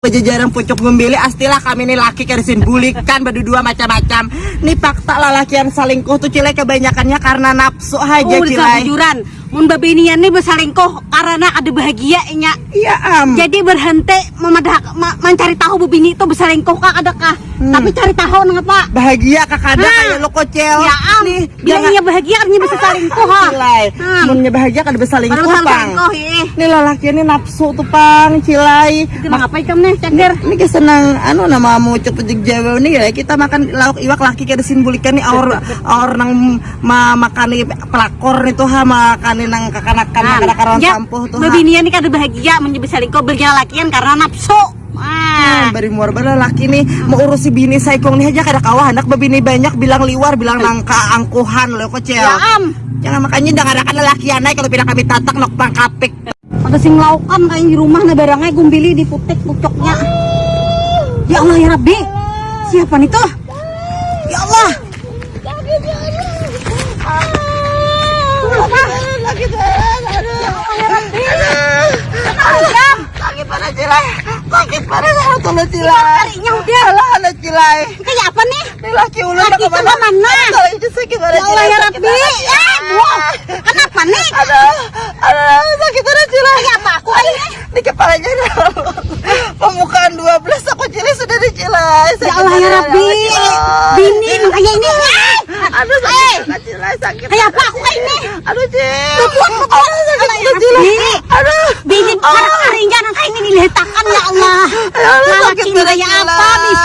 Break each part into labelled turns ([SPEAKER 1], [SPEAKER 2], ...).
[SPEAKER 1] Pajajaran pucuk membeli astilah kami nih laki kersin bulikan berdua macam-macam nih fakta lalakian salingkuh tuh cilai kebanyakannya karena nafsu aja
[SPEAKER 2] Oh,
[SPEAKER 1] cilai
[SPEAKER 2] jujuran. Mun babenian nih bersalingkuh karena ada bahagianya.
[SPEAKER 1] iya am
[SPEAKER 2] Jadi berhenti memadah, ma- mencari tahu bebini itu bersalingkuh kak adakah?
[SPEAKER 1] Hmm.
[SPEAKER 2] Tapi cari tahu nengapa?
[SPEAKER 1] bahagia kakak ada
[SPEAKER 2] Hah.
[SPEAKER 1] kayak lo kocel
[SPEAKER 2] Ya am,
[SPEAKER 1] nih
[SPEAKER 2] bilang
[SPEAKER 1] jangan
[SPEAKER 2] iya bahagia artinya bisa salingkuh ha.
[SPEAKER 1] cilai
[SPEAKER 2] Hmm.
[SPEAKER 1] munnya bahagia kan bisa
[SPEAKER 2] Baru
[SPEAKER 1] selingkuh pang
[SPEAKER 2] ih.
[SPEAKER 1] nih lelaki ini nafsu tuh pang cilai
[SPEAKER 2] Itu ngapain kamu nih, cender?
[SPEAKER 1] ini kita senang anu nama mau cepet jawa nih ya kita makan lauk iwak laki kayak desin bulikan nih aur aur nang ma makan pelakor itu ha makan nang kakanakan makan karon
[SPEAKER 2] ya,
[SPEAKER 1] sampuh tuh ha
[SPEAKER 2] babenian nih kada bahagia menjadi salingkuh berjalan lakian karena nafsu. Ah.
[SPEAKER 1] bari muar bala laki nih mau urus si bini saikong nih aja kada kawah anak babini banyak bilang liwar bilang nangka angkuhan lo kocel
[SPEAKER 2] Ya am,
[SPEAKER 1] jangan makanya jangan ada laki anai kalau pindah kami tatak nok
[SPEAKER 2] ada sing laukan kayak di rumah na barangnya gumbili di putik pucoknya. Ya Allah ya Rabbi. Siapa nih tuh? Ya Allah.
[SPEAKER 1] laki sakit pada cilai sakit tolong cilai
[SPEAKER 2] Tarik udah.
[SPEAKER 1] anak cilai
[SPEAKER 2] Kayak apa nih?
[SPEAKER 1] ini laki ulun
[SPEAKER 2] Laki
[SPEAKER 1] nak
[SPEAKER 2] itu mana?
[SPEAKER 1] kalau itu sakit pada
[SPEAKER 2] Ya Allah ya Rabbi. Eh. Kenapa nih?
[SPEAKER 1] aduh aduh sakit pada cilai
[SPEAKER 2] Kayak apa aku ini?
[SPEAKER 1] di kepalanya ada pembukaan 12 aku cilai sudah di cilai
[SPEAKER 2] Ya Allah ya Rabbi. Bini kayak ini. Eh,
[SPEAKER 1] aduh sakit pada cilai sakit
[SPEAKER 2] Kayak apa aku ini?
[SPEAKER 1] aduh cil aduh sakit
[SPEAKER 2] Allah ya
[SPEAKER 1] cilai aduh
[SPEAKER 2] Bini
[SPEAKER 1] Oh.
[SPEAKER 2] kayak ini diletakan ya
[SPEAKER 1] Ya
[SPEAKER 2] ini
[SPEAKER 1] pada
[SPEAKER 2] kayak apa bis?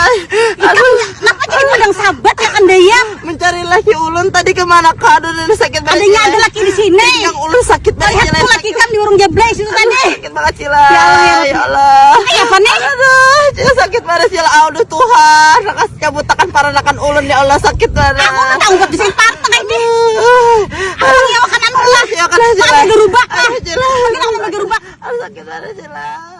[SPEAKER 2] Kenapa jadi pedang sahabat ya kandaya?
[SPEAKER 1] mencari laki ulun tadi ke mana kado dan sakit banget
[SPEAKER 2] Adanya ada laki di sini.
[SPEAKER 1] yang ulun sakit banget
[SPEAKER 2] Lihat tuh laki kan di urung jebles itu tadi.
[SPEAKER 1] sakit banget Cilai
[SPEAKER 2] Ya Allah, ya
[SPEAKER 1] ya Allah
[SPEAKER 2] apa nih?
[SPEAKER 1] aduh Cilai sakit banget Cilai aduh Tuhan rakas para nakan ulun ya Allah sakit banget
[SPEAKER 2] Aku tuh tahu buat di sini partai kayak ini. Aku makan anu lah.
[SPEAKER 1] Ya kan
[SPEAKER 2] Aku gerubak.
[SPEAKER 1] Aduh, Cilai
[SPEAKER 2] Aku gerubak.
[SPEAKER 1] Sakit banget